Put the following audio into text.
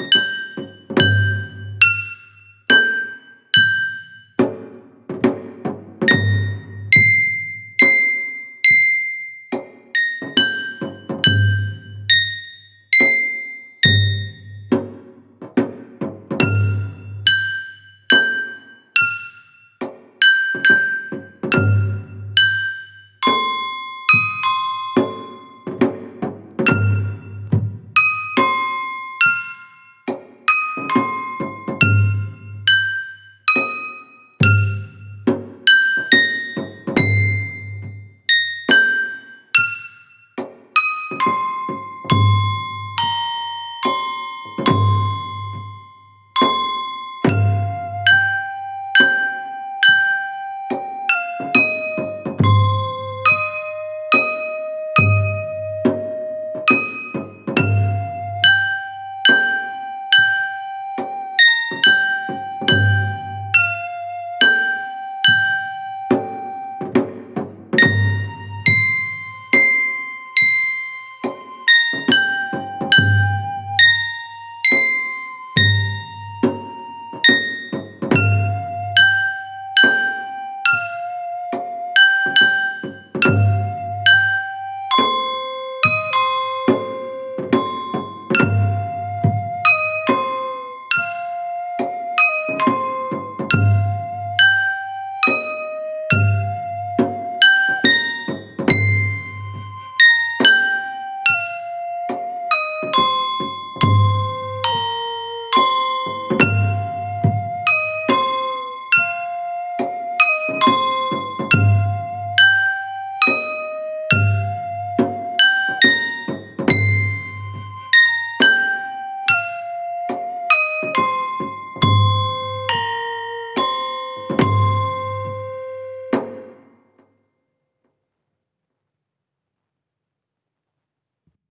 you